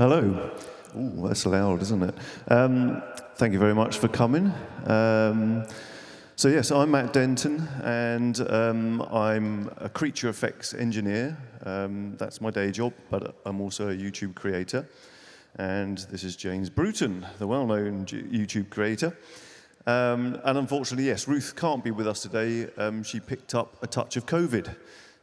Hello. Ooh, that's loud, isn't it? Um, thank you very much for coming. Um, so yes, I'm Matt Denton, and um, I'm a creature effects engineer. Um, that's my day job, but I'm also a YouTube creator. And this is James Bruton, the well-known YouTube creator. Um, and unfortunately, yes, Ruth can't be with us today. Um, she picked up a touch of COVID.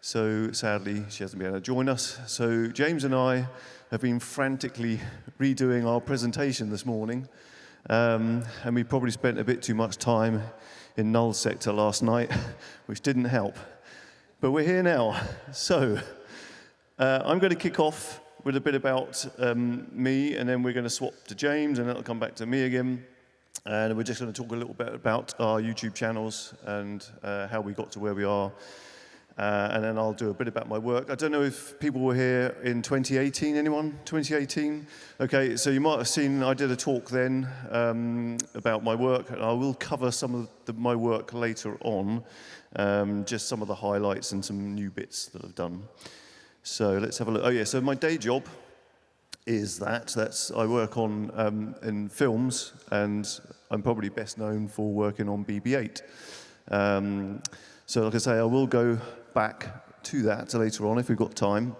So sadly, she hasn't been able to join us. So James and I have been frantically redoing our presentation this morning. Um, and we probably spent a bit too much time in null sector last night, which didn't help. But we're here now. So uh, I'm going to kick off with a bit about um, me, and then we're going to swap to James, and it'll come back to me again. And we're just going to talk a little bit about our YouTube channels and uh, how we got to where we are Uh, and then I'll do a bit about my work. I don't know if people were here in 2018, anyone? 2018? Okay, so you might have seen I did a talk then um, about my work, and I will cover some of the, my work later on, um, just some of the highlights and some new bits that I've done. So let's have a look. Oh yeah, so my day job is that. That's I work on um, in films, and I'm probably best known for working on BB-8. So like I say, I will go back to that later on if we've got time.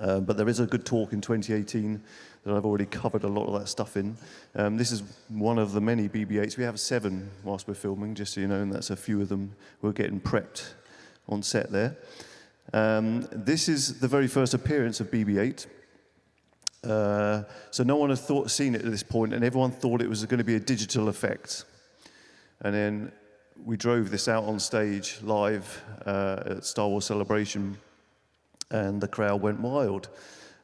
Uh, but there is a good talk in 2018 that I've already covered a lot of that stuff in. Um, this is one of the many BB-8s. We have seven whilst we're filming, just so you know, and that's a few of them. We're getting prepped on set there. Um, this is the very first appearance of BB-8. Uh, so no one had thought, seen it at this point, and everyone thought it was going to be a digital effect. And then we drove this out on stage live uh, at Star Wars Celebration, and the crowd went wild.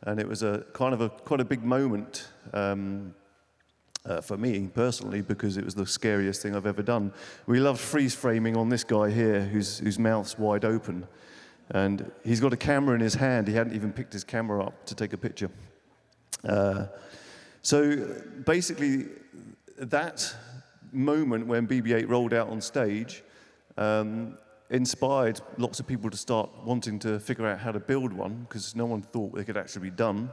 And it was a kind of a quite a big moment um, uh, for me personally because it was the scariest thing I've ever done. We loved freeze framing on this guy here whose, whose mouth's wide open. And he's got a camera in his hand. He hadn't even picked his camera up to take a picture. Uh, so basically, that moment when BB-8 rolled out on stage um, inspired lots of people to start wanting to figure out how to build one because no one thought it could actually be done.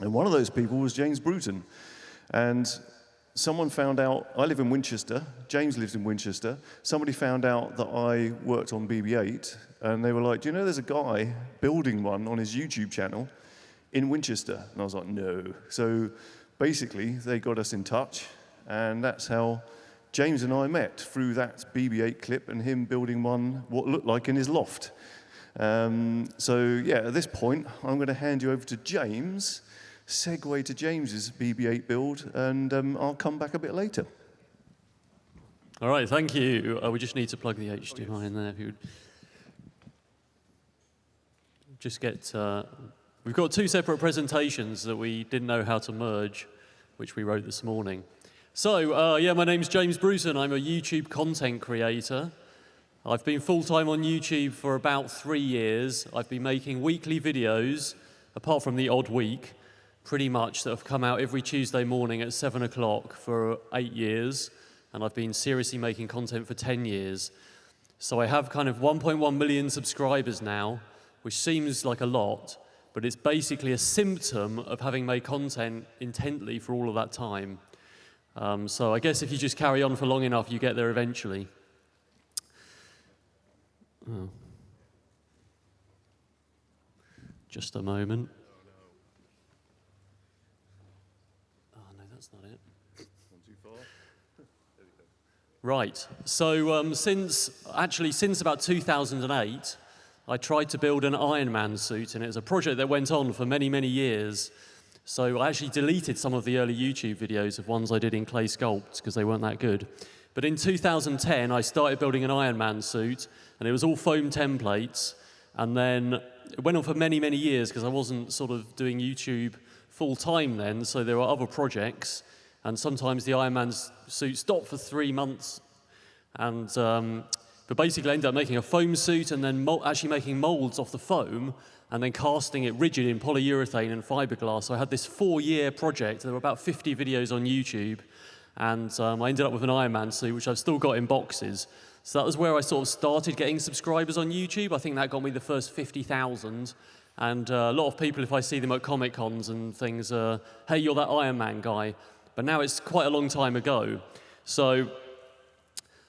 And one of those people was James Bruton. And someone found out, I live in Winchester, James lives in Winchester, somebody found out that I worked on BB-8 and they were like, do you know there's a guy building one on his YouTube channel in Winchester? And I was like, no. So basically they got us in touch and that's how James and I met through that BB-8 clip and him building one what looked like in his loft. Um, so yeah, at this point, I'm going to hand you over to James, segue to James's BB-8 build, and um, I'll come back a bit later. All right, thank you. Uh, we just need to plug the HDMI in there. If you would just get, uh, we've got two separate presentations that we didn't know how to merge, which we wrote this morning. So, uh, yeah, my name's James Bruton. I'm a YouTube content creator. I've been full-time on YouTube for about three years. I've been making weekly videos, apart from the odd week, pretty much that have come out every Tuesday morning at 7 o'clock for eight years. And I've been seriously making content for 10 years. So I have kind of 1.1 million subscribers now, which seems like a lot, but it's basically a symptom of having made content intently for all of that time. Um, so I guess if you just carry on for long enough, you get there eventually. Oh. Just a moment. Oh, no, that's not it. Right, so um, since, actually since about 2008, I tried to build an Iron Man suit, and it was a project that went on for many, many years. So I actually deleted some of the early YouTube videos of ones I did in clay sculpt because they weren't that good. But in 2010, I started building an Iron Man suit, and it was all foam templates. And then it went on for many, many years because I wasn't sort of doing YouTube full time then, so there were other projects. And sometimes the Iron Man suit stopped for three months. And, um, but basically I ended up making a foam suit and then actually making molds off the foam and then casting it rigid in polyurethane and fiberglass. So I had this four-year project. There were about 50 videos on YouTube, and um, I ended up with an Iron Man suit, which I've still got in boxes. So that was where I sort of started getting subscribers on YouTube. I think that got me the first 50,000. And uh, a lot of people, if I see them at Comic Cons and things, uh, hey, you're that Iron Man guy. But now it's quite a long time ago. So,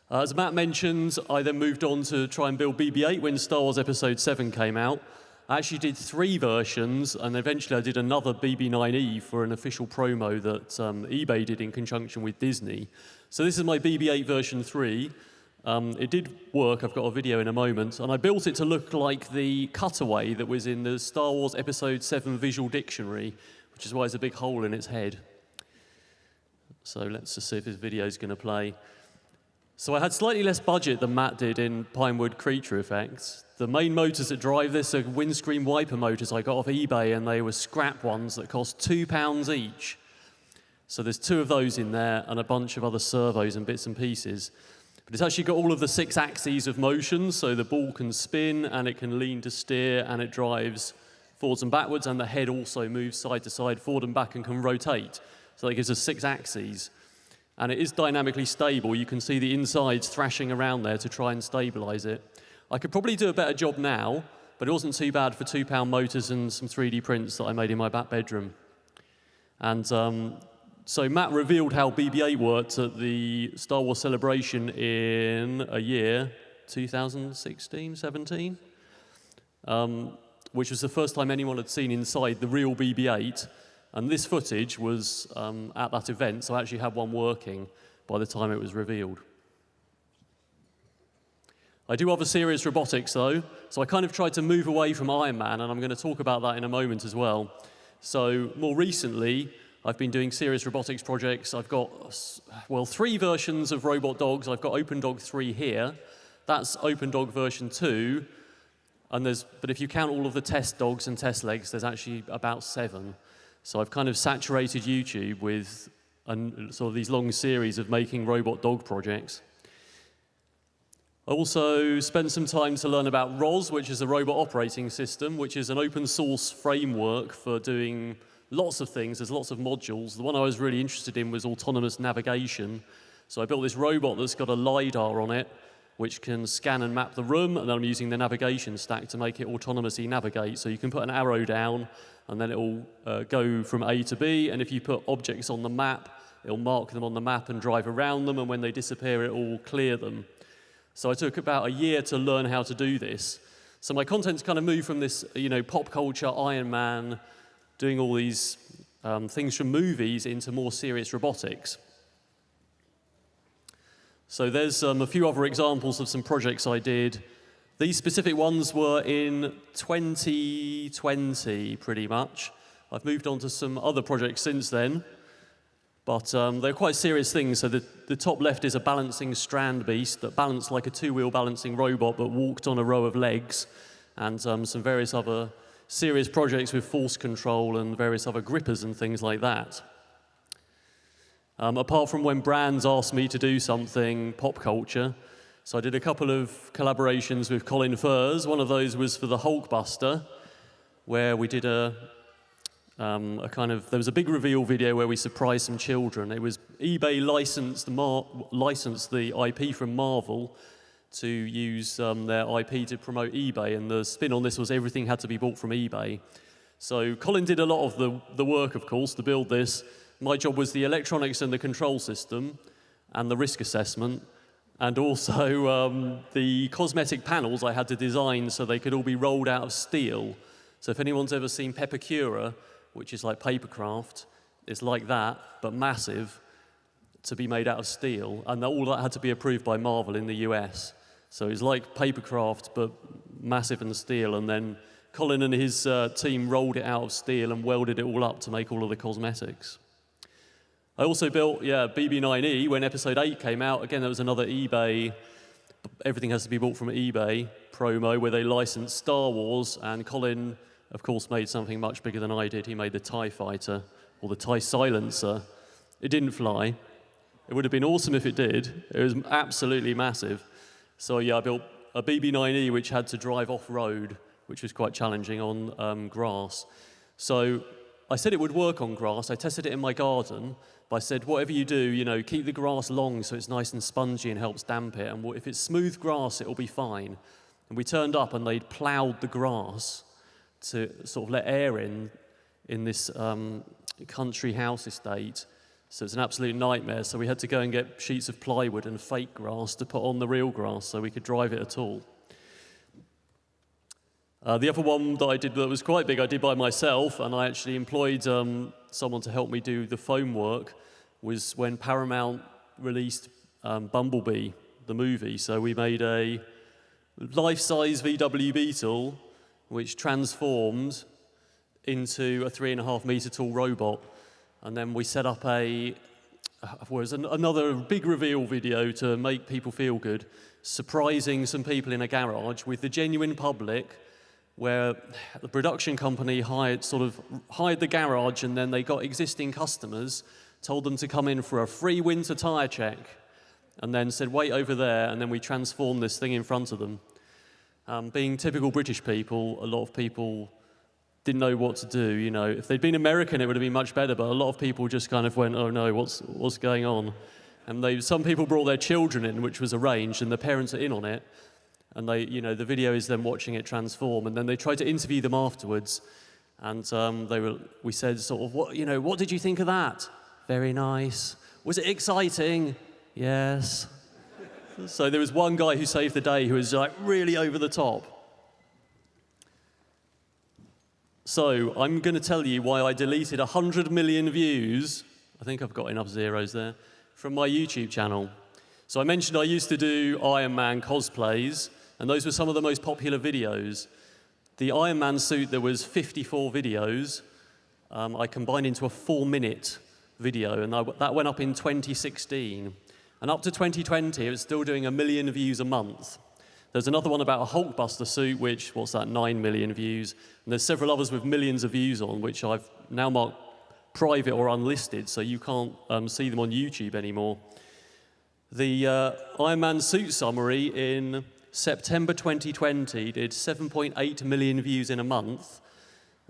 uh, as Matt mentioned, I then moved on to try and build BB 8 when Star Wars Episode 7 came out. I actually did three versions, and eventually I did another BB9E for an official promo that um, eBay did in conjunction with Disney. So this is my BB8 version 3. Um, it did work, I've got a video in a moment, and I built it to look like the cutaway that was in the Star Wars Episode 7 visual dictionary, which is why there's a big hole in its head. So let's just see if this video is going to play. So I had slightly less budget than Matt did in Pinewood Creature Effects. The main motors that drive this are windscreen wiper motors I got off eBay, and they were scrap ones that cost two pounds each. So there's two of those in there and a bunch of other servos and bits and pieces. But it's actually got all of the six axes of motion, so the ball can spin and it can lean to steer and it drives forwards and backwards, and the head also moves side to side, forward and back, and can rotate. So that gives us six axes and it is dynamically stable. You can see the insides thrashing around there to try and stabilize it. I could probably do a better job now, but it wasn't too bad for two pound motors and some 3D prints that I made in my back bedroom. And um, so Matt revealed how BB-8 worked at the Star Wars celebration in a year, 2016, 17, um, which was the first time anyone had seen inside the real BB-8. And this footage was um, at that event, so I actually had one working by the time it was revealed. I do other serious robotics though, so I kind of tried to move away from Iron Man, and I'm going to talk about that in a moment as well. So more recently, I've been doing serious robotics projects. I've got, well, three versions of robot dogs. I've got OpenDog 3 here. That's OpenDog version 2. And there's, but if you count all of the test dogs and test legs, there's actually about seven. So I've kind of saturated YouTube with an, sort of these long series of making robot dog projects. I also spent some time to learn about ROS, which is a robot operating system, which is an open source framework for doing lots of things. There's lots of modules. The one I was really interested in was autonomous navigation. So I built this robot that's got a LiDAR on it, which can scan and map the room, and then I'm using the navigation stack to make it autonomously navigate. So you can put an arrow down, and then it will uh, go from A to B. And if you put objects on the map, it'll mark them on the map and drive around them. And when they disappear, it will clear them. So I took about a year to learn how to do this. So my content's kind of moved from this, you know, pop culture, Iron Man, doing all these um, things from movies into more serious robotics. So there's um, a few other examples of some projects I did these specific ones were in 2020, pretty much. I've moved on to some other projects since then, but um, they're quite serious things. So the, the top left is a balancing Strandbeest that balanced like a two-wheel balancing robot, but walked on a row of legs, and um, some various other serious projects with force control and various other grippers and things like that. Um, apart from when brands asked me to do something pop culture, so I did a couple of collaborations with Colin Furze. One of those was for the Hulkbuster, where we did a, um, a kind of, there was a big reveal video where we surprised some children. It was eBay licensed the, Mar licensed the IP from Marvel to use um, their IP to promote eBay, and the spin on this was everything had to be bought from eBay. So Colin did a lot of the, the work, of course, to build this. My job was the electronics and the control system and the risk assessment and also um, the cosmetic panels I had to design so they could all be rolled out of steel. So if anyone's ever seen Pepakura, which is like papercraft, it's like that, but massive, to be made out of steel. And all that had to be approved by Marvel in the US. So it's like papercraft, but massive and steel. And then Colin and his uh, team rolled it out of steel and welded it all up to make all of the cosmetics. I also built, yeah, BB9E when episode 8 came out. Again, there was another eBay, everything has to be bought from eBay promo where they licensed Star Wars, and Colin, of course, made something much bigger than I did. He made the TIE fighter, or the TIE silencer. It didn't fly. It would have been awesome if it did. It was absolutely massive. So yeah, I built a BB9E which had to drive off-road, which was quite challenging on um, grass. So I said it would work on grass. I tested it in my garden, but I said, whatever you do, you know, keep the grass long so it's nice and spongy and helps damp it. And if it's smooth grass, it'll be fine. And we turned up and they'd plowed the grass to sort of let air in in this um, country house estate. So it's an absolute nightmare. So we had to go and get sheets of plywood and fake grass to put on the real grass so we could drive it at all. Uh, the other one that I did that was quite big, I did by myself, and I actually employed um, someone to help me do the foam work, was when Paramount released um, Bumblebee, the movie. So we made a life-size VW Beetle, which transformed into a three and a half meter tall robot. And then we set up a, was an, another big reveal video to make people feel good, surprising some people in a garage with the genuine public where the production company hired sort of hired the garage and then they got existing customers, told them to come in for a free winter tire check, and then said, wait over there, and then we transformed this thing in front of them. Um, being typical British people, a lot of people didn't know what to do. You know, if they'd been American, it would have been much better. But a lot of people just kind of went, "Oh no, what's what's going on?" And they, some people brought their children in, which was arranged, and the parents are in on it. And they, you know, the video is them watching it transform, and then they tried to interview them afterwards. And um, they were, we said, sort of, what, you know, what did you think of that? Very nice. Was it exciting? Yes. So there was one guy who saved the day who was like really over the top. So I'm going to tell you why I deleted 100 million views, I think I've got enough zeros there, from my YouTube channel. So I mentioned I used to do Iron Man cosplays, and those were some of the most popular videos. The Iron Man suit, there was 54 videos. Um, I combined into a four-minute video, and that went up in 2016. And up to 2020, it was still doing a million views a month. There's another one about a Hulkbuster suit, which, what's that, 9 million views. And there's several others with millions of views on, which I've now marked private or unlisted, so you can't um, see them on YouTube anymore. The uh, Iron Man suit summary in September 2020 did 7.8 million views in a month.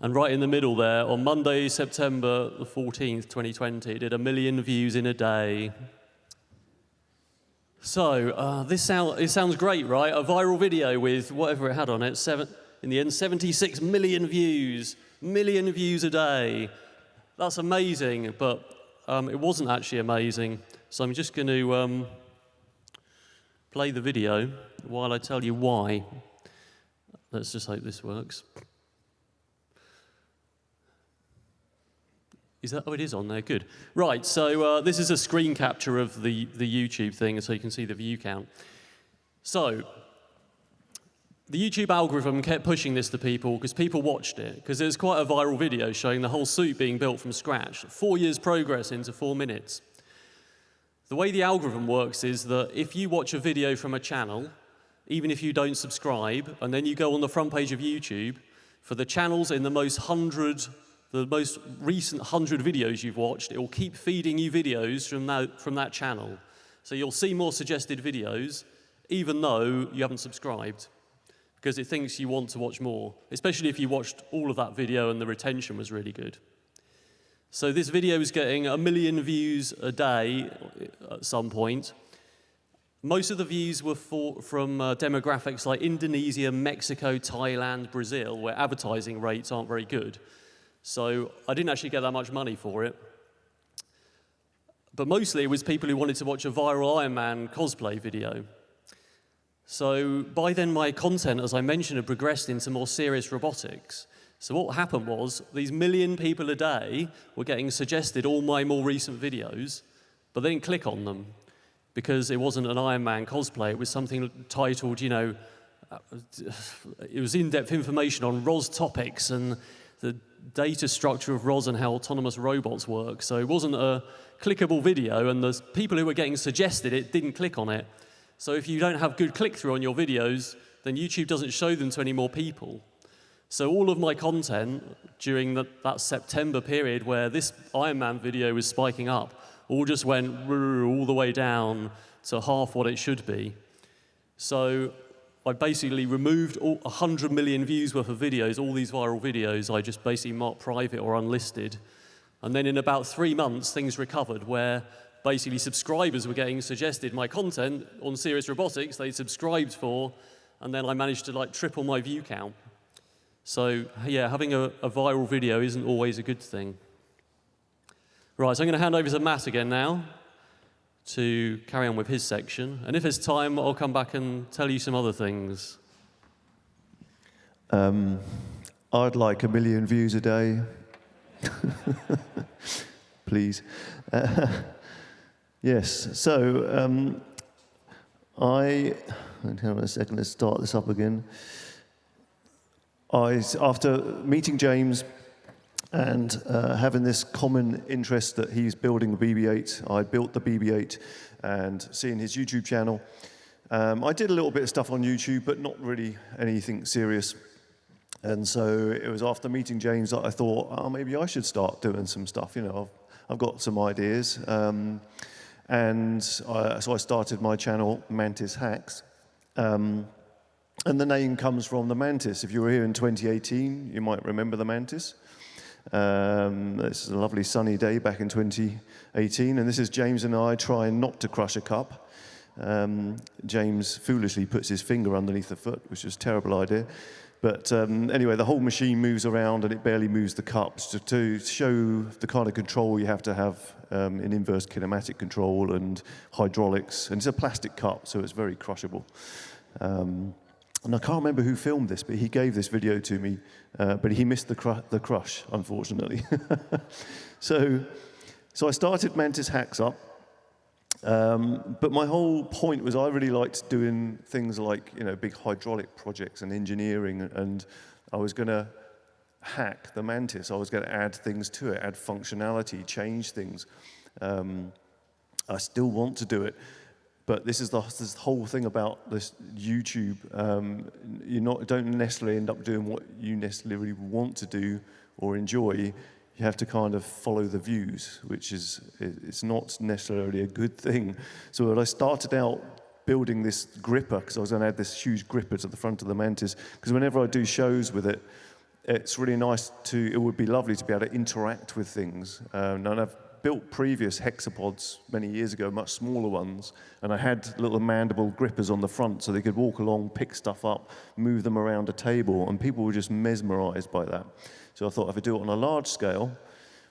And right in the middle there, on Monday, September the 14th, 2020, it did a million views in a day. So, uh, this sound, it sounds great, right? A viral video with whatever it had on it, seven, in the end, 76 million views, million views a day. That's amazing, but um, it wasn't actually amazing. So I'm just going to um, play the video while I tell you why. Let's just hope this works. Is that, oh, it is on there, good. Right, so uh, this is a screen capture of the, the YouTube thing, so you can see the view count. So, the YouTube algorithm kept pushing this to people because people watched it, because it was quite a viral video showing the whole suit being built from scratch. Four years progress into four minutes. The way the algorithm works is that if you watch a video from a channel, even if you don't subscribe, and then you go on the front page of YouTube, for the channels in the most hundred the most recent 100 videos you've watched, it will keep feeding you videos from that, from that channel. So you'll see more suggested videos, even though you haven't subscribed, because it thinks you want to watch more, especially if you watched all of that video and the retention was really good. So this video is getting a million views a day at some point. Most of the views were for, from uh, demographics like Indonesia, Mexico, Thailand, Brazil, where advertising rates aren't very good. So I didn't actually get that much money for it. But mostly it was people who wanted to watch a viral Iron Man cosplay video. So by then my content, as I mentioned, had progressed into more serious robotics. So what happened was these million people a day were getting suggested all my more recent videos, but they didn't click on them because it wasn't an Iron Man cosplay. It was something titled, you know, uh, it was in-depth information on ROS topics and the data structure of ROS and how autonomous robots work. So it wasn't a clickable video, and the people who were getting suggested it didn't click on it. So if you don't have good click-through on your videos, then YouTube doesn't show them to any more people. So all of my content during the, that September period where this Iron Man video was spiking up, all just went all the way down to half what it should be. So I basically removed all 100 million views worth of videos, all these viral videos, I just basically marked private or unlisted. And then in about three months, things recovered where basically subscribers were getting suggested my content on Serious Robotics, they subscribed for, and then I managed to like triple my view count. So yeah, having a, a viral video isn't always a good thing. Right, so I'm going to hand over to Matt again now to carry on with his section. And if there's time, I'll come back and tell you some other things. Um, I'd like a million views a day. Please. Uh, yes, so um, I, hang on a second, let's start this up again. I, after meeting James and uh, having this common interest that he's building the BB-8, I built the BB-8 and seeing his YouTube channel. Um, I did a little bit of stuff on YouTube, but not really anything serious. And so it was after meeting James that I thought, oh, maybe I should start doing some stuff. You know, I've, I've got some ideas. Um, and I, so I started my channel, Mantis Hacks. Um, and the name comes from the Mantis. If you were here in 2018, you might remember the Mantis. Um, this is a lovely sunny day back in 2018, and this is James and I trying not to crush a cup. Um, James foolishly puts his finger underneath the foot, which is a terrible idea. But um, anyway, the whole machine moves around and it barely moves the cups to, to show the kind of control you have to have um, in inverse kinematic control and hydraulics. And it's a plastic cup, so it's very crushable. Um, and I can't remember who filmed this, but he gave this video to me, uh, but he missed the, the crush, unfortunately. so, so I started Mantis Hacks up, um, but my whole point was I really liked doing things like, you know, big hydraulic projects and engineering, and I was going to hack the Mantis. I was going to add things to it, add functionality, change things. Um, I still want to do it. But this is the this whole thing about this YouTube. Um, you not don't necessarily end up doing what you necessarily want to do or enjoy. You have to kind of follow the views, which is it's not necessarily a good thing. So I started out building this gripper, because I was going to add this huge gripper to the front of the Mantis, because whenever I do shows with it, it's really nice to, it would be lovely to be able to interact with things. Um, and I've built previous hexapods many years ago, much smaller ones, and I had little mandible grippers on the front so they could walk along, pick stuff up, move them around a table, and people were just mesmerized by that. So I thought if I do it on a large scale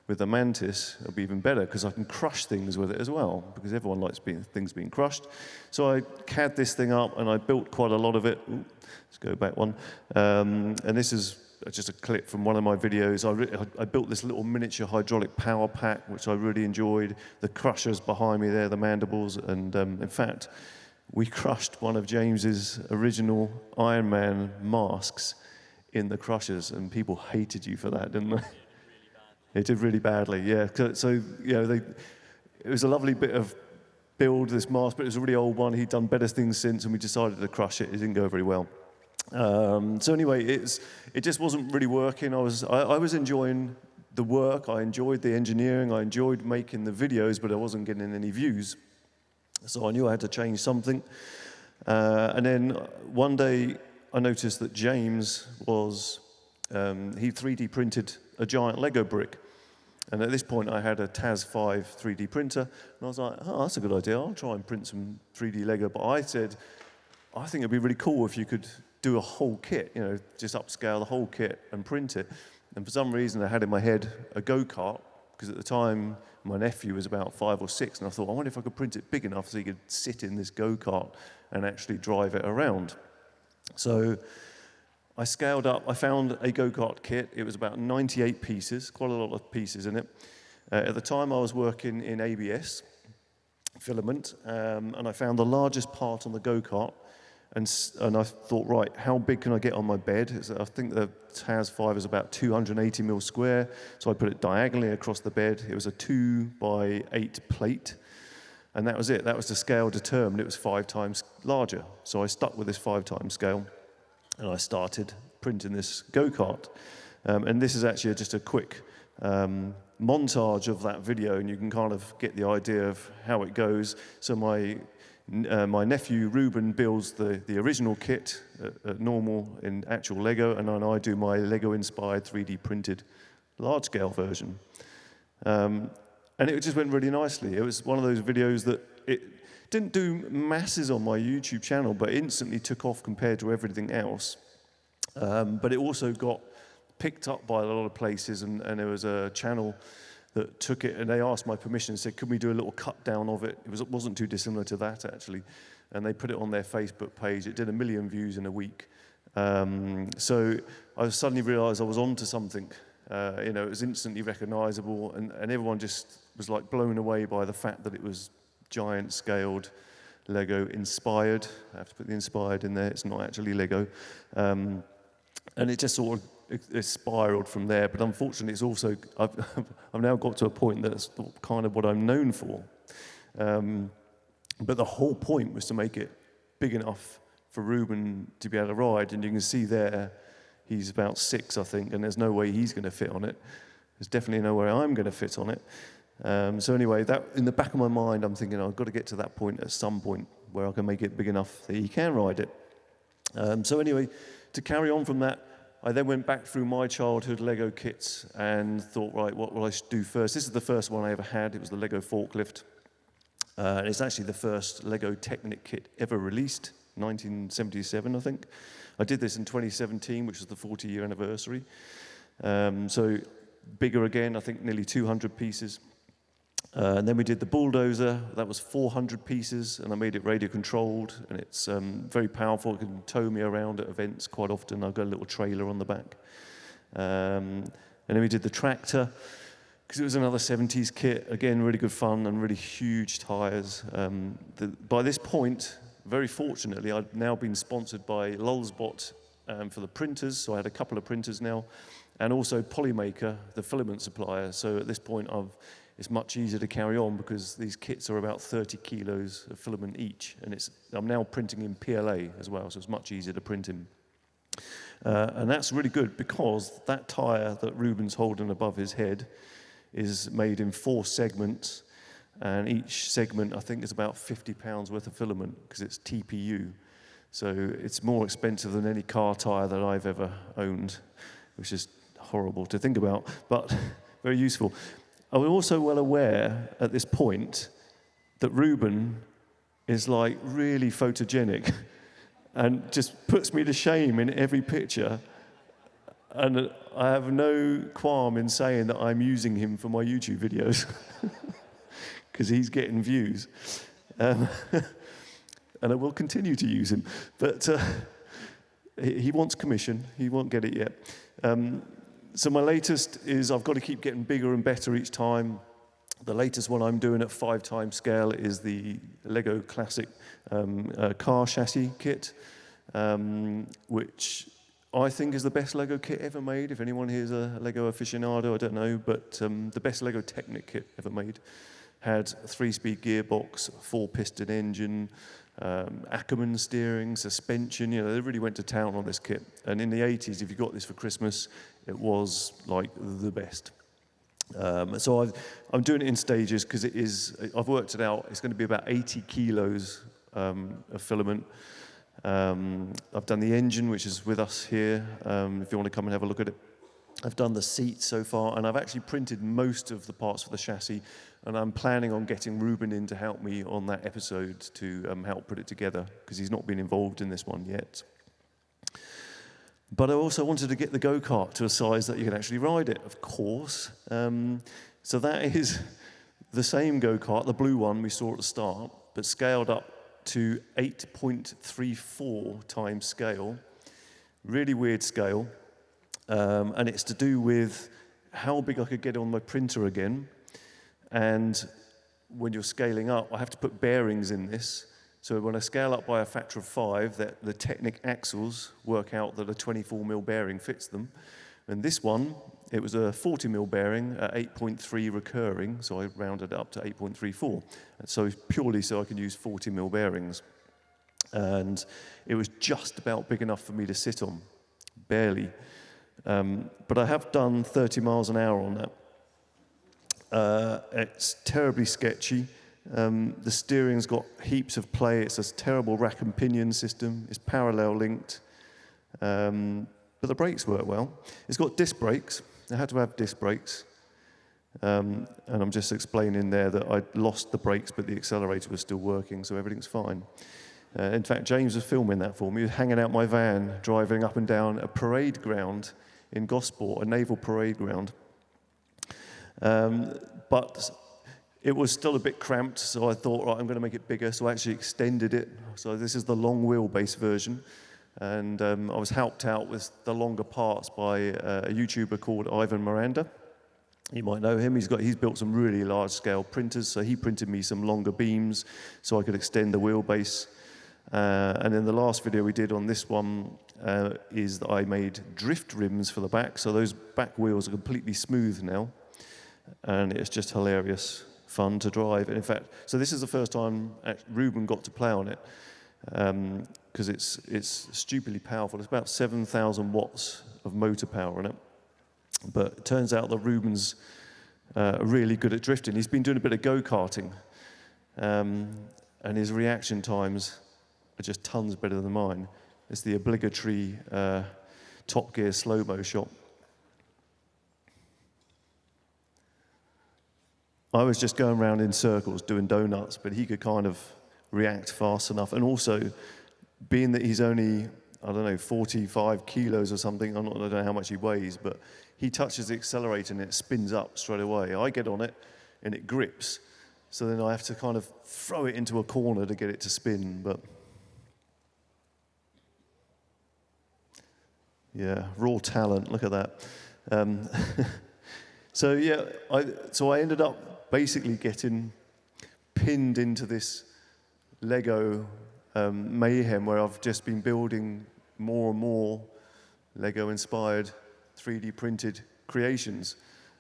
with the mantis, it'll be even better because I can crush things with it as well, because everyone likes being, things being crushed. So I CAD this thing up and I built quite a lot of it. Ooh, let's go back one. Um, and this is just a clip from one of my videos. I, I, built this little miniature hydraulic power pack, which I really enjoyed. The crushers behind me there, the mandibles, and um, in fact, we crushed one of James's original Iron Man masks in the crushers, and people hated you for that, didn't they? It did really badly, yeah. So, you know, they, it was a lovely bit of build, this mask, but it was a really old one. He'd done better things since, and we decided to crush it. It didn't go very well. Um, so anyway, it's, it just wasn't really working. I was, I, I, was enjoying the work, I enjoyed the engineering, I enjoyed making the videos, but I wasn't getting any views. So I knew I had to change something. Uh, and then one day I noticed that James was, um, he 3D printed a giant Lego brick. And at this point, I had a TAZ 5 3D printer, and I was like, oh, that's a good idea. I'll try and print some 3D Lego. But I said, I think it'd be really cool if you could do a whole kit, you know, just upscale the whole kit and print it. And for some reason, I had in my head a go-kart, because at the time, my nephew was about five or six, and I thought, I wonder if I could print it big enough so he could sit in this go-kart and actually drive it around. So I scaled up, I found a go-kart kit. It was about 98 pieces, quite a lot of pieces in it. Uh, at the time, I was working in ABS, filament, um, and I found the largest part on the go-kart and, and I thought, right, how big can I get on my bed? I think the TAZ 5 is about 280 mil square, so I put it diagonally across the bed. It was a 2 by 8 plate, and that was it. That was the scale determined. It was five times larger. So I stuck with this five times scale, and I started printing this go-kart. Um, and this is actually just a quick um, montage of that video, and you can kind of get the idea of how it goes. So my uh, my nephew Ruben builds the, the original kit at, at, normal in actual Lego, and then I do my Lego-inspired 3D printed large-scale version. Um, and it just went really nicely. It was one of those videos that it didn't do masses on my YouTube channel, but instantly took off compared to everything else. Um, but it also got picked up by a lot of places, and, and there was a channel that took it, and they asked my permission and said, could we do a little cut down of it? It, was, it wasn't too dissimilar to that, actually. And they put it on their Facebook page. It did a million views in a week. Um, so I suddenly realized I was onto something. Uh, you know, it was instantly recognizable, and, and everyone just was like blown away by the fact that it was giant scaled, Lego inspired. I have to put the inspired in there, it's not actually Lego. Um, and it just sort of it, spiraled from there. But unfortunately, it's also I've, I've now got to a point that's kind of what I'm known for. Um, but the whole point was to make it big enough for Ruben to be able to ride, and you can see there He's about six, I think, and there's no way he's going to fit on it. There's definitely no way I'm going to fit on it. Um, so anyway, that in the back of my mind, I'm thinking I've got to get to that point at some point where I can make it big enough that he can ride it. Um, so anyway, to carry on from that, I then went back through my childhood Lego kits and thought, right, what will I do first? This is the first one I ever had. It was the Lego forklift. Uh, it's actually the first Lego Technic kit ever released, 1977, I think. I did this in 2017, which was the 40 year anniversary. Um, so bigger again, I think nearly 200 pieces. Uh, and then we did the bulldozer, that was 400 pieces, and I made it radio controlled, and it's um, very powerful. It can tow me around at events quite often. I've got a little trailer on the back. Um, and then we did the tractor, because it was another 70s kit. Again, really good fun and really huge tires. Um, the, by this point, very fortunately, I'd now been sponsored by Lulzbot um, for the printers, so I had a couple of printers now, and also Polymaker, the filament supplier. So at this point, I've, it's much easier to carry on because these kits are about 30 kilos of filament each, and it's, I'm now printing in PLA as well, so it's much easier to print in. Uh, and that's really good because that tyre that Ruben's holding above his head is made in four segments, and each segment, I think, is about 50 pounds worth of filament because it's TPU. So it's more expensive than any car tire that I've ever owned, which is horrible to think about, but very useful. I'm also well aware at this point that Ruben is like really photogenic and just puts me to shame in every picture. And I have no qualm in saying that I'm using him for my YouTube videos. because he's getting views. Um, and I will continue to use him. But uh, he, he, wants commission. He won't get it yet. Um, so my latest is I've got to keep getting bigger and better each time. The latest one I'm doing at five times scale is the Lego Classic um, uh, car chassis kit, um, which I think is the best Lego kit ever made. If anyone here is a Lego aficionado, I don't know, but um, the best Lego Technic kit ever made had three-speed gearbox, four-piston engine, um, Ackermann steering, suspension. You know, they really went to town on this kit. And in the 80s, if you got this for Christmas, it was like the best. Um, so i am doing it in stages because it is. I've worked it out. It's going to be about 80 kilos um, of filament. Um, I've done the engine, which is with us here. Um, if you want to come and have a look at it. I've done the seat so far, and I've actually printed most of the parts for the chassis, and I'm planning on getting Ruben in to help me on that episode to um, help put it together, because he's not been involved in this one yet. But I also wanted to get the go-kart to a size that you can actually ride it, of course. Um, so that is the same go-kart, the blue one we saw at the start, but scaled up to 8.34 times scale. Really weird scale. Um, and it's to do with how big I could get on my printer again. And when you're scaling up, I have to put bearings in this. So when I scale up by a factor of five, that the Technic axles work out that a 24 mil bearing fits them. And this one, it was a 40 mil bearing at 8.3 recurring, so I rounded up to 8.34. So purely so I can use 40 mil bearings. And it was just about big enough for me to sit on, barely. Um, but I have done 30 miles an hour on that. Uh, it's terribly sketchy. Um, the steering's got heaps of play. It's a terrible rack and pinion system. It's parallel linked. Um, but the brakes work well. It's got disc brakes. I had to have disc brakes. Um, and I'm just explaining there that I lost the brakes, but the accelerator was still working, so everything's fine. Uh, in fact, James was filming that for me. He was hanging out my van, driving up and down a parade ground in Gosport, a naval parade ground. Um, but it was still a bit cramped, so I thought, right, I'm going to make it bigger. So I actually extended it. So this is the long wheelbase version. And um, I was helped out with the longer parts by uh, a YouTuber called Ivan Miranda. You might know him. He's got he's built some really large scale printers, so he printed me some longer beams so I could extend the wheelbase. Uh, and then the last video we did on this one uh, is that I made drift rims for the back, so those back wheels are completely smooth now, and it's just hilarious fun to drive. And in fact, so this is the first time Ruben got to play on it because um, it's it's stupidly powerful. It's about 7,000 watts of motor power in it. But it turns out that Ruben's uh, really good at drifting. He's been doing a bit of go-karting, um, and his reaction times are just tons better than mine. It's the obligatory uh, Top Gear slow-mo shot. I was just going around in circles doing donuts, but he could kind of react fast enough. And also, being that he's only, I don't know, 45 kilos or something, I'm not, I don't know how much he weighs, but he touches the accelerator and it spins up straight away. I get on it and it grips. So then I have to kind of throw it into a corner to get it to spin. But yeah, raw talent. Look at that. Um, so yeah, I, so I ended up basically getting pinned into this Lego um, mayhem where I've just been building more and more Lego inspired 3D printed creations.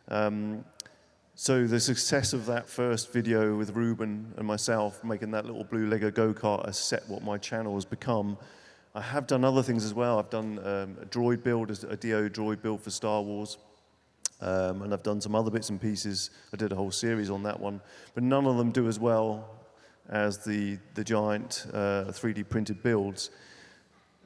Um, so the success of that first video with Ruben and myself making that little blue Lego go-kart has set what my channel has become. I have done other things as well. I've done um, a droid build, a D-O droid build for Star Wars. Um, and I've done some other bits and pieces. I did a whole series on that one. But none of them do as well as the, the giant uh, 3D printed builds.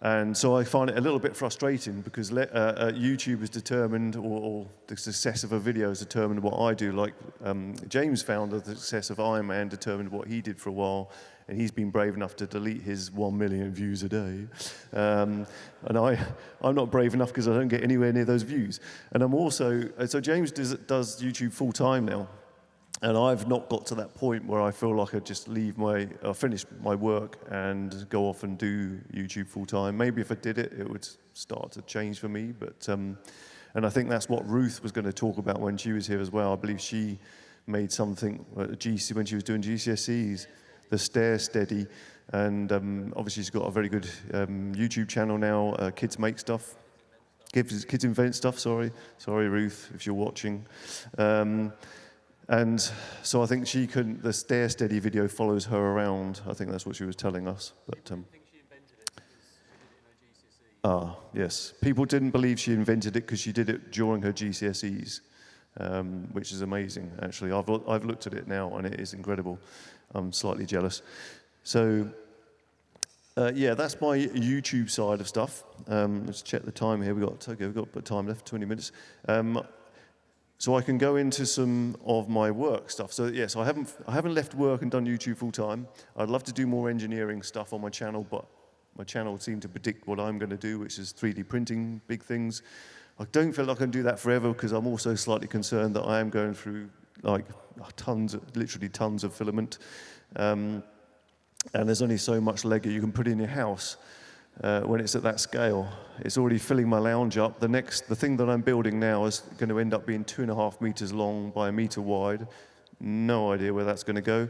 And so I find it a little bit frustrating because uh, uh, YouTube is determined, or, or, the success of a video is determined what I do. Like um, James found the success of Iron Man determined what he did for a while, and he's been brave enough to delete his one million views a day. Um, and I, I'm not brave enough because I don't get anywhere near those views. And I'm also, uh, so James does, does YouTube full time now. And I've not got to that point where I feel like I just leave my, I finish my work and go off and do YouTube full time. Maybe if I did it, it would start to change for me. But, um, and I think that's what Ruth was going to talk about when she was here as well. I believe she made something at GC when she was doing GCSEs, the Stair Steady. And um, obviously she's got a very good um, YouTube channel now, uh, Kids Make Stuff. Kids, kids Invent Stuff, sorry. Sorry, Ruth, if you're watching. Um, and so I think she couldn't, the stair steady video follows her around. I think that's what she was telling us. But, um, I think she invented it. Ah, yes. People didn't believe she invented it because she did it during her GCSEs, um, which is amazing, actually. I've, I've looked at it now and it is incredible. I'm slightly jealous. So, uh, yeah, that's my YouTube side of stuff. Um, let's check the time here. We've got, okay, we've got time left, 20 minutes. Um, so I can go into some of my work stuff. So yes, I haven't, I haven't left work and done YouTube full time. I'd love to do more engineering stuff on my channel, but my channel seemed to predict what I'm going to do, which is 3D printing big things. I don't feel like I can do that forever because I'm also slightly concerned that I am going through like tons, literally tons of filament. Um, and there's only so much Lego you can put in your house uh, when it's at that scale. It's already filling my lounge up. The next, the thing that I'm building now is going to end up being two and a half meters long by a meter wide. No idea where that's going to go.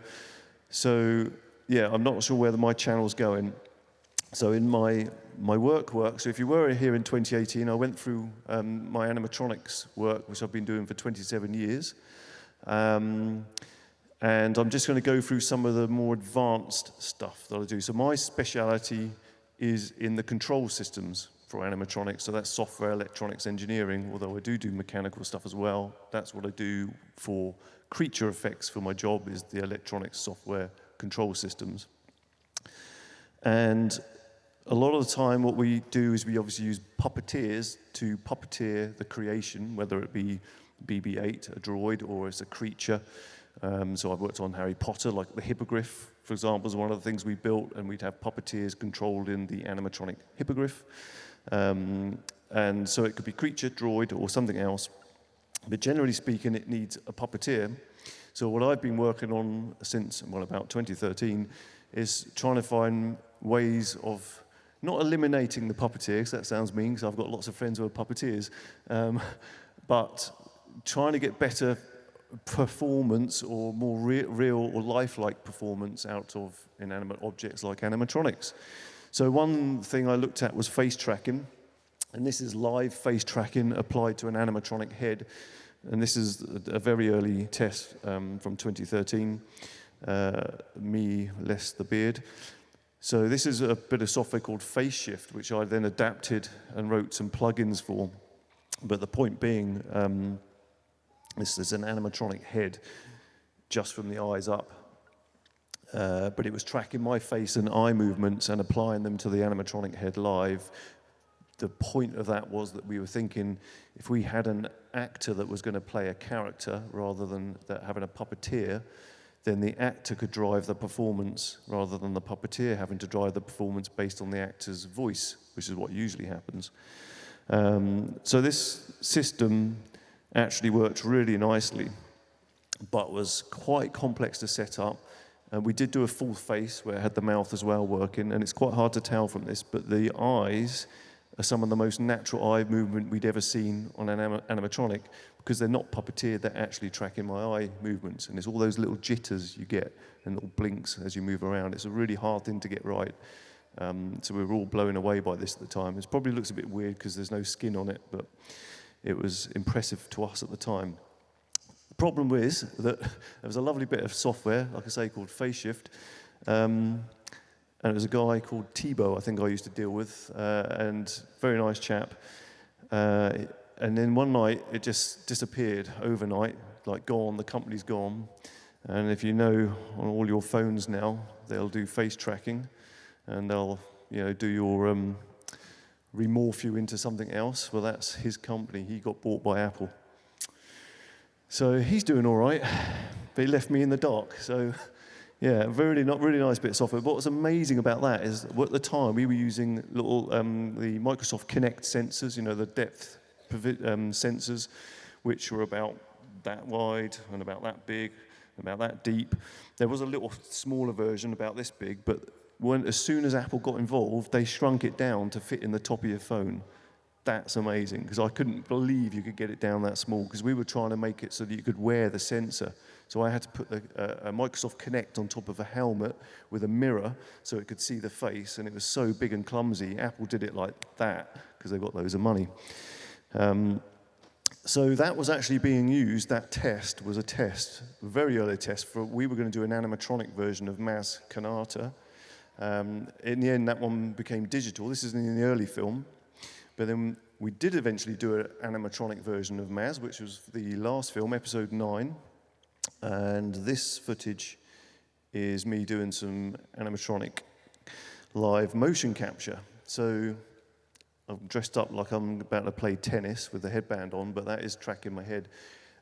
So yeah, I'm not sure where my channel's going. So in my, my work work, so if you were here in 2018, I went through um, my animatronics work, which I've been doing for 27 years. Um, and I'm just going to go through some of the more advanced stuff that I do. So my speciality is in the control systems for animatronics. So that's software electronics engineering, although I do do mechanical stuff as well. That's what I do for creature effects for my job is the electronics software control systems. And a lot of the time what we do is we obviously use puppeteers to puppeteer the creation, whether it be BB-8, a droid, or as a creature. Um, so I've worked on Harry Potter, like the hippogriff, for example, is one of the things we built, and we'd have puppeteers controlled in the animatronic hippogriff. Um, and so it could be creature, droid, or something else. But generally speaking, it needs a puppeteer. So what I've been working on since, well, about 2013, is trying to find ways of not eliminating the puppeteer, because that sounds mean, because I've got lots of friends who are puppeteers, um, but trying to get better performance or more re real or lifelike performance out of inanimate objects like animatronics. So one thing I looked at was face tracking, and this is live face tracking applied to an animatronic head. And this is a very early test um, from 2013, uh, me less the beard. So this is a bit of software called FaceShift, which I then adapted and wrote some plugins for. But the point being, um, this is an animatronic head just from the eyes up. Uh, but it was tracking my face and eye movements and applying them to the animatronic head live. The point of that was that we were thinking if we had an actor that was going to play a character rather than having a puppeteer, then the actor could drive the performance rather than the puppeteer having to drive the performance based on the actor's voice, which is what usually happens. Um, so this system actually worked really nicely, but was quite complex to set up. And we did do a full face where it had the mouth as well working, and it's quite hard to tell from this, but the eyes are some of the most natural eye movement we'd ever seen on an anim animatronic because they're not puppeteered, they're actually tracking my eye movements. And it's all those little jitters you get and little blinks as you move around. It's a really hard thing to get right. Um, so we were all blown away by this at the time. It probably looks a bit weird because there's no skin on it, but it was impressive to us at the time. The problem is that there was a lovely bit of software, like I say, called FaceShift, um, and it was a guy called Thibaut, I think I used to deal with, uh, and very nice chap. Uh, and then one night, it just disappeared overnight, like gone, the company's gone. And if you know on all your phones now, they'll do face tracking, and they'll you know, do your um, remorph you into something else. Well, that's his company. He got bought by Apple. So he's doing all right, but he left me in the dark. So yeah, very not really nice bit of software. But what's amazing about that is at the time we were using little um, the Microsoft Kinect sensors, you know, the depth um, sensors, which were about that wide and about that big, about that deep. There was a little smaller version about this big, but as soon as Apple got involved, they shrunk it down to fit in the top of your phone. That's amazing, because I couldn't believe you could get it down that small, because we were trying to make it so that you could wear the sensor. So I had to put a, a, Microsoft Kinect on top of a helmet with a mirror so it could see the face, and it was so big and clumsy. Apple did it like that, because they got loads of money. Um, so that was actually being used, that test was a test, a very early test, for we were going to do an animatronic version of Maz Kanata, um, in the end, that one became digital. This is in the early film. But then we did eventually do an animatronic version of Maz, which was the last film, episode 9. And this footage is me doing some animatronic live motion capture. So I'm dressed up like I'm about to play tennis with the headband on, but that is tracking my head.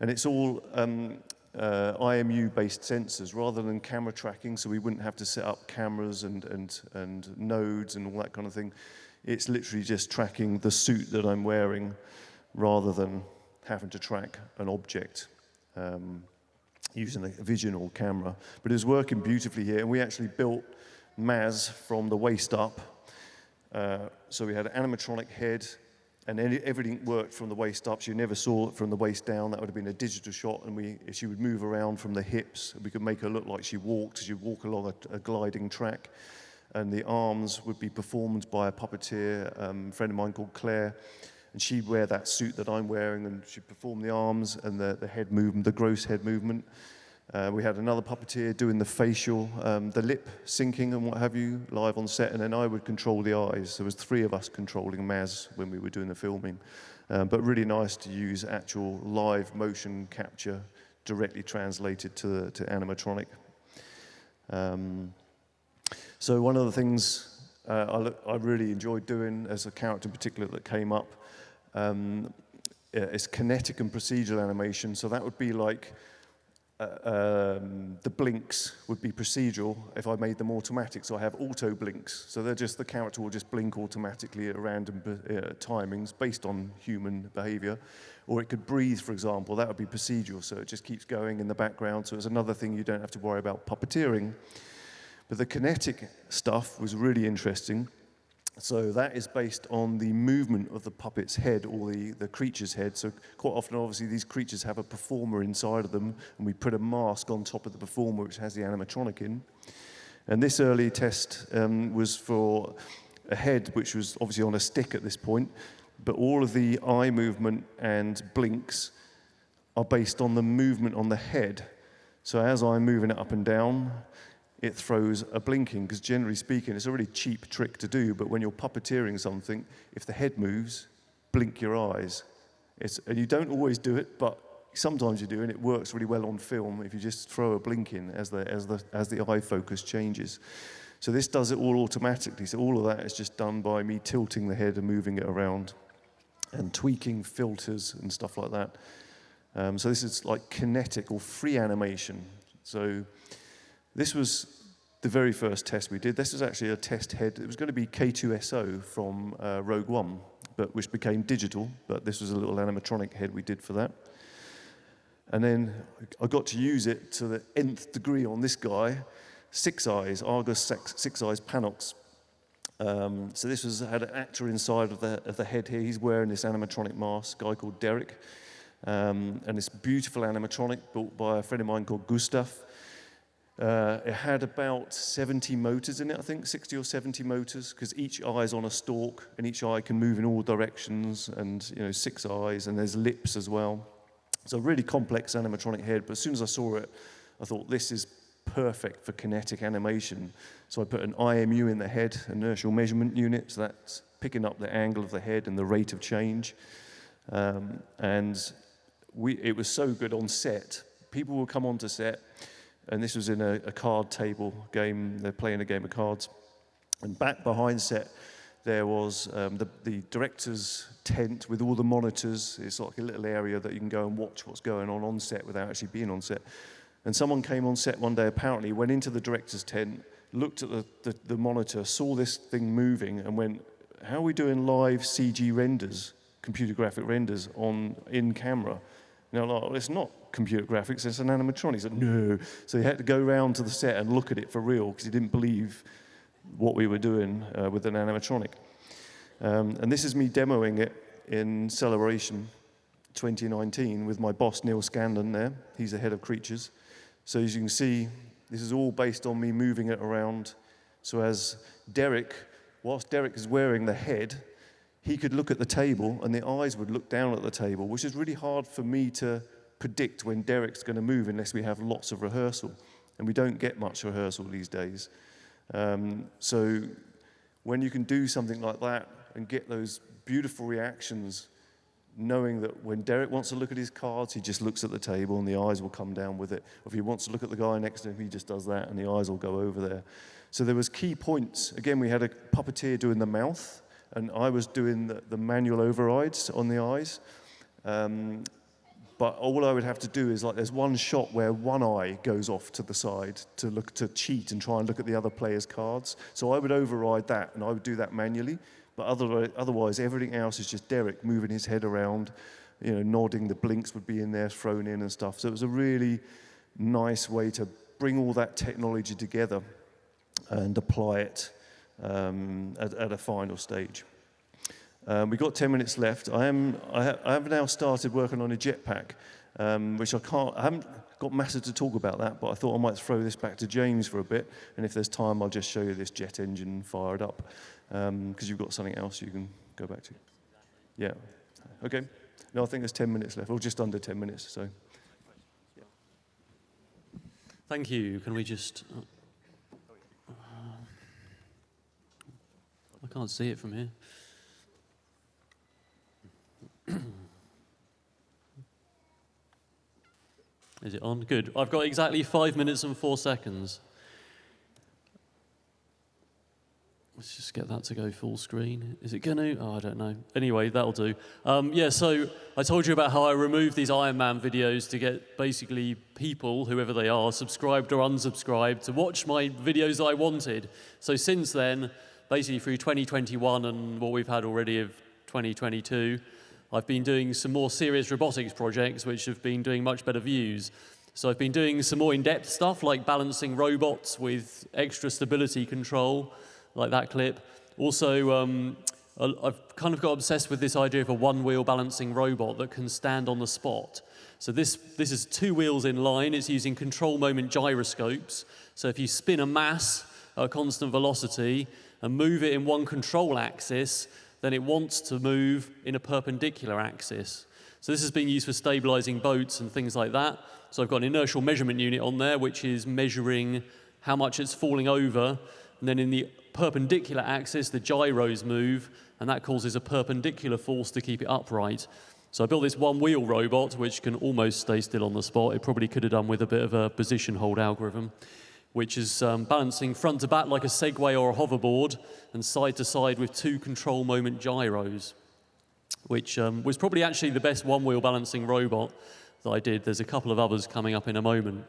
And it's all um, uh, IMU-based sensors rather than camera tracking, so we wouldn't have to set up cameras and, and, and nodes and all that kind of thing. It's literally just tracking the suit that I'm wearing rather than having to track an object um, using a vision or camera. But it was working beautifully here, and we actually built Maz from the waist up. Uh, so we had an animatronic head, and everything worked from the waist up. She never saw it from the waist down. That would have been a digital shot, and we, she would move around from the hips. We could make her look like she walked. She'd walk along a, a gliding track, and the arms would be performed by a puppeteer, um, a friend of mine called Claire, and she'd wear that suit that I'm wearing, and she'd perform the arms and the, the head movement, the gross head movement. Uh, we had another puppeteer doing the facial, um, the lip syncing and what have you, live on set, and then I would control the eyes. There was three of us controlling Maz when we were doing the filming. Um, but really nice to use actual live motion capture directly translated to, to animatronic. Um, so one of the things uh, I, I, really enjoyed doing as a character in particular that came up um, is kinetic and procedural animation. So that would be like uh, um, the blinks would be procedural if I made them automatic. So I have auto blinks. So they're just, the character will just blink automatically at random uh, timings based on human behavior. Or it could breathe, for example. That would be procedural. So it just keeps going in the background. So it's another thing you don't have to worry about puppeteering. But the kinetic stuff was really interesting. So that is based on the movement of the puppet's head or the, the creature's head. So quite often, obviously, these creatures have a performer inside of them, and we put a mask on top of the performer, which has the animatronic in. And this early test um, was for a head, which was obviously on a stick at this point, but all of the eye movement and blinks are based on the movement on the head. So as I'm moving it up and down, it throws a blinking, because generally speaking, it's a really cheap trick to do, but when you're puppeteering something, if the head moves, blink your eyes. It's, and you don't always do it, but sometimes you do, and it works really well on film if you just throw a blink in as the, as the, as the eye focus changes. So this does it all automatically. So all of that is just done by me tilting the head and moving it around and tweaking filters and stuff like that. Um, so this is like kinetic or free animation. So this was the very first test we did. This was actually a test head. It was going to be K2SO from uh, Rogue One, but which became digital. But this was a little animatronic head we did for that. And then I got to use it to the nth degree on this guy, Six Eyes, Argus Six, Six Eyes Panox. Um, so this was had an actor inside of the, of the head here. He's wearing this animatronic mask, guy called Derek. Um, and this beautiful animatronic built by a friend of mine called Gustav. Uh, it had about 70 motors in it, I think, 60 or 70 motors, because each eye is on a stalk, and each eye can move in all directions, and you know, six eyes, and there's lips as well. So really complex animatronic head, but as soon as I saw it, I thought this is perfect for kinetic animation. So I put an IMU in the head, inertial measurement unit, so that's picking up the angle of the head and the rate of change. Um, and we, it was so good on set. People would come onto set, and this was in a, a card table game. They're playing a game of cards. And back behind set, there was um, the, the director's tent with all the monitors. It's like a little area that you can go and watch what's going on on set without actually being on set. And someone came on set one day, apparently, went into the director's tent, looked at the, the, the monitor, saw this thing moving, and went, How are we doing live CG renders, computer graphic renders, on in camera? You know, like, well, it's not computer graphics, it's an animatronic. He said, no. So he had to go around to the set and look at it for real because he didn't believe what we were doing uh, with an animatronic. Um, and this is me demoing it in Celebration 2019 with my boss, Neal Scanlan there. He's the head of creatures. So as you can see, this is all based on me moving it around. So as Derek, whilst Derek is wearing the head, he could look at the table and the eyes would look down at the table, which is really hard for me to predict when Derek's going to move unless we have lots of rehearsal. And we don't get much rehearsal these days. Um, so when you can do something like that and get those beautiful reactions, knowing that when Derek wants to look at his cards, he just looks at the table and the eyes will come down with it. If he wants to look at the guy next to him, he just does that and the eyes will go over there. So there was key points. Again, we had a puppeteer doing the mouth, and I was doing the, the manual overrides on the eyes. Um, but all I would have to do is like there's one shot where one eye goes off to the side to look to cheat and try and look at the other player's cards. So I would override that and I would do that manually. But otherwise, otherwise everything else is just Derek moving his head around, you know, nodding. The blinks would be in there, thrown in and stuff. So it was a really nice way to bring all that technology together and apply it um, at, at, a final stage. Um, we've got 10 minutes left. I, am, I, ha I have now started working on a jetpack, um, which I can't, I haven't got massive to talk about that, but I thought I might throw this back to James for a bit, and if there's time, I'll just show you this jet engine fired up, because um, you've got something else you can go back to. Yeah. Okay. No, I think there's 10 minutes left, or just under 10 minutes, so. Thank you. Can we just... Uh, I can't see it from here. Is it on? Good. I've got exactly five minutes and four seconds. Let's just get that to go full screen. Is it going to? Oh, I don't know. Anyway, that'll do. Um, yeah, so I told you about how I removed these Iron Man videos to get basically people, whoever they are, subscribed or unsubscribed, to watch my videos that I wanted. So since then, basically through 2021 and what we've had already of 2022, I've been doing some more serious robotics projects which have been doing much better views. So I've been doing some more in-depth stuff like balancing robots with extra stability control, like that clip. Also, um, I've kind of got obsessed with this idea of a one-wheel balancing robot that can stand on the spot. So this, this is two wheels in line. It's using control moment gyroscopes. So if you spin a mass at a constant velocity and move it in one control axis, then it wants to move in a perpendicular axis. So this has been used for stabilizing boats and things like that. So I've got an inertial measurement unit on there, which is measuring how much it's falling over. And then in the perpendicular axis, the gyros move, and that causes a perpendicular force to keep it upright. So I built this one-wheel robot, which can almost stay still on the spot. It probably could have done with a bit of a position hold algorithm which is um, balancing front to back like a Segway or a hoverboard and side to side with two control moment gyros, which um, was probably actually the best one-wheel balancing robot that I did. There's a couple of others coming up in a moment.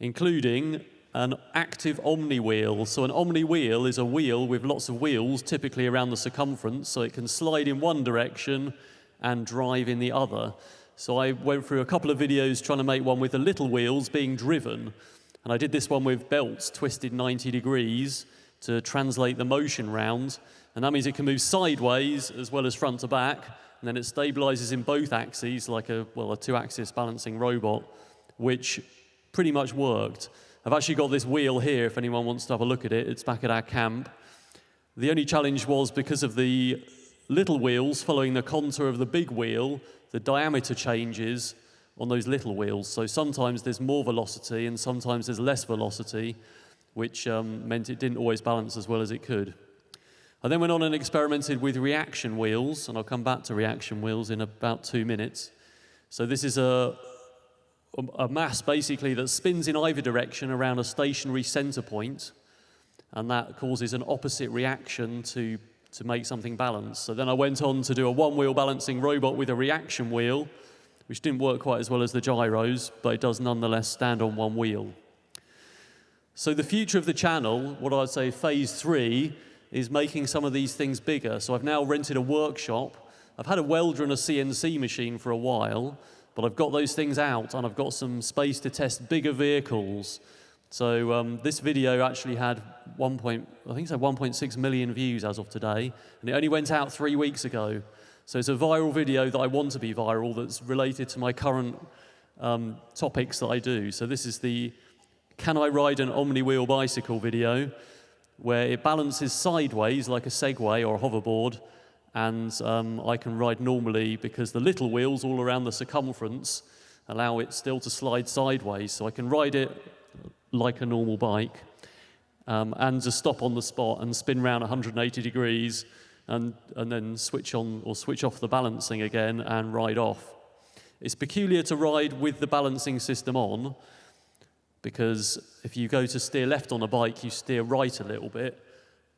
Including an active omni wheel. So an omni wheel is a wheel with lots of wheels, typically around the circumference, so it can slide in one direction and drive in the other. So I went through a couple of videos trying to make one with the little wheels being driven. And I did this one with belts twisted 90 degrees to translate the motion round. And that means it can move sideways as well as front to back. And then it stabilizes in both axes like a, well, a two-axis balancing robot, which pretty much worked. I've actually got this wheel here if anyone wants to have a look at it. It's back at our camp. The only challenge was because of the little wheels following the contour of the big wheel, the diameter changes on those little wheels. So sometimes there's more velocity and sometimes there's less velocity, which um, meant it didn't always balance as well as it could. I then went on and experimented with reaction wheels, and I'll come back to reaction wheels in about two minutes. So this is a, a mass basically that spins in either direction around a stationary center point, and that causes an opposite reaction to to make something balance. So then I went on to do a one-wheel balancing robot with a reaction wheel, which didn't work quite as well as the gyros, but it does nonetheless stand on one wheel. So the future of the channel, what I'd say phase three, is making some of these things bigger. So I've now rented a workshop. I've had a welder and a CNC machine for a while, but I've got those things out and I've got some space to test bigger vehicles. So um, this video actually had 1. Point, I think it's 1.6 million views as of today, and it only went out three weeks ago. So it's a viral video that I want to be viral that's related to my current um, topics that I do. So this is the Can I Ride an Omni-Wheel Bicycle video, where it balances sideways like a Segway or a hoverboard, and um, I can ride normally because the little wheels all around the circumference allow it still to slide sideways. So I can ride it like a normal bike um, and just stop on the spot and spin around 180 degrees and, and then switch on or switch off the balancing again and ride off. It's peculiar to ride with the balancing system on because if you go to steer left on a bike, you steer right a little bit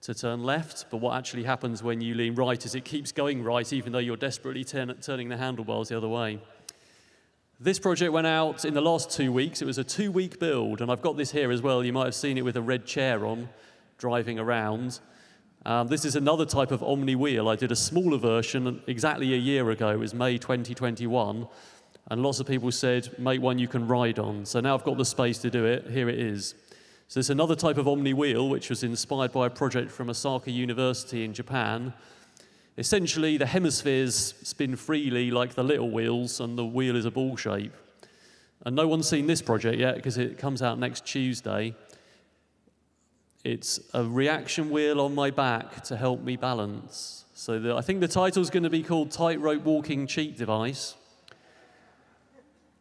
to turn left, but what actually happens when you lean right is it keeps going right even though you're desperately turn, turning the handlebars the other way. This project went out in the last two weeks. It was a two-week build, and I've got this here as well. You might have seen it with a red chair on, driving around. Um, this is another type of Omni wheel. I did a smaller version exactly a year ago. It was May 2021, and lots of people said, make one you can ride on. So now I've got the space to do it. Here it is. So it's another type of Omni wheel, which was inspired by a project from Osaka University in Japan, Essentially, the hemispheres spin freely like the little wheels, and the wheel is a ball shape. And no one's seen this project yet because it comes out next Tuesday. It's a reaction wheel on my back to help me balance. So the, I think the title's going to be called Tightrope Walking Cheat Device.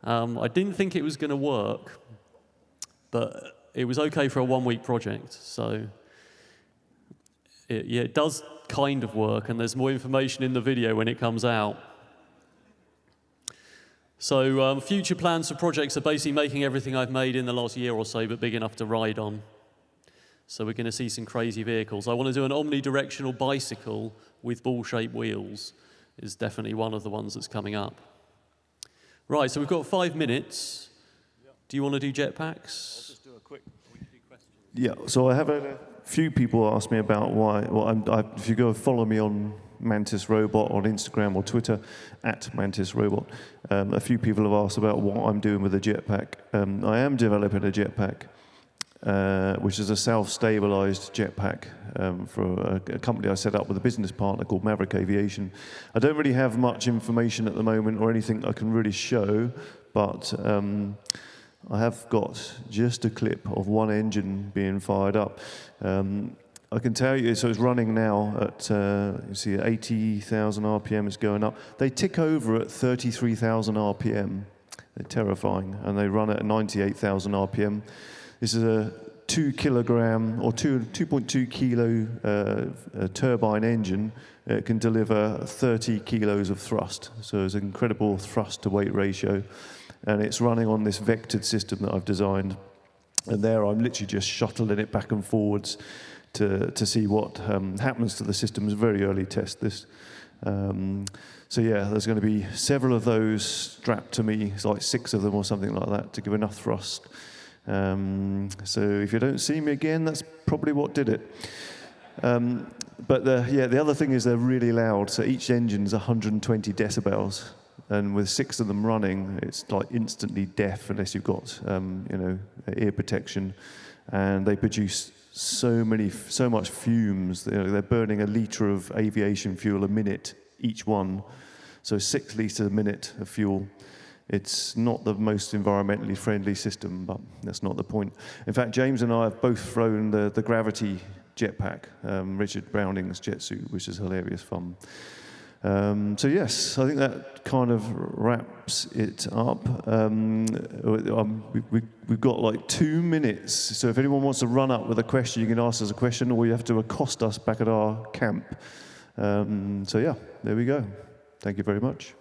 Um, I didn't think it was going to work, but it was okay for a one-week project. So it, yeah, it does kind of work, and there's more information in the video when it comes out. So um, future plans for projects are basically making everything I've made in the last year or so, but big enough to ride on. So we're going to see some crazy vehicles. I want to do an omnidirectional bicycle with ball-shaped wheels. Is definitely one of the ones that's coming up. Right, so we've got five minutes. Do you want to do jetpacks? just do a quick. Yeah, so I have had a few people ask me about why. Well, I, if you go follow me on Mantis Robot on Instagram or Twitter, at Mantis Robot, um, a few people have asked about what I'm doing with the jetpack. Um, I am developing a jetpack uh, which is a self-stabilized jetpack um, for a, a, company I set up with a business partner called Maverick Aviation. I don't really have much information at the moment or anything I can really show, but um, I have got just a clip of one engine being fired up. Um, I can tell you, so it's running now at, uh, you see, 80,000 RPM is going up. They tick over at 33,000 RPM. They're terrifying, and they run at 98,000 RPM. This is a two kilogram or two, 2.2 kilo uh, turbine engine. It can deliver 30 kilos of thrust. So it's an incredible thrust to weight ratio. And it's running on this vectored system that I've designed. And there I'm literally just shuttling it back and forwards to, to see what um, happens to the system. It's a very early test, this. Um, so yeah, there's going to be several of those strapped to me, it's like six of them or something like that, to give enough thrust um, so if you don't see me again, that's probably what did it. Um, but the, yeah, the other thing is they're really loud. So each engine is 120 decibels, and with six of them running, it's like instantly deaf unless you've got um, you know ear protection. And they produce so many, so much fumes. You know, they're burning a liter of aviation fuel a minute each one, so six liters a minute of fuel. It's not the most environmentally friendly system, but that's not the point. In fact, James and I have both flown the, the Gravity jetpack, um, Richard Browning's jet suit, which is hilarious fun. Um, so yes, I think that kind of wraps it up. Um, um, we, have got like two minutes, so if anyone wants to run up with a question, you can ask us a question, or you have to accost us back at our camp. Um, so yeah, there we go. Thank you very much.